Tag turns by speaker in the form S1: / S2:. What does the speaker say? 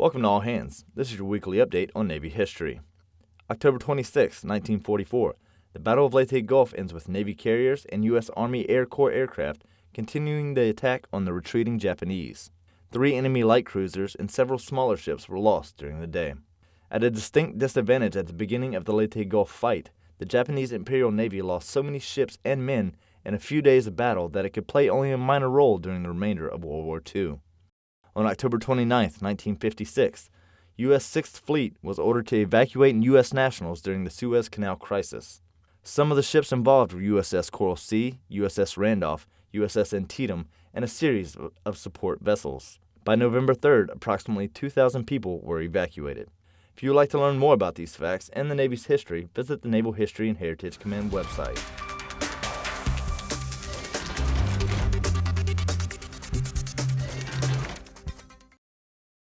S1: Welcome to All Hands. This is your weekly update on Navy history. October 26, 1944, the Battle of Leyte Gulf ends with Navy carriers and U.S. Army Air Corps aircraft continuing the attack on the retreating Japanese. Three enemy light cruisers and several smaller ships were lost during the day. At a distinct disadvantage at the beginning of the Leyte Gulf fight, the Japanese Imperial Navy lost so many ships and men in a few days of battle that it could play only a minor role during the remainder of World War II. On October 29, 1956, U.S. Sixth Fleet was ordered to evacuate U.S. nationals during the Suez Canal crisis. Some of the ships involved were USS Coral Sea, USS Randolph, USS Antietam, and a series of support vessels. By November 3rd, approximately 2,000 people were evacuated. If you would like to learn more about these facts and the Navy's history, visit the Naval History and Heritage Command website.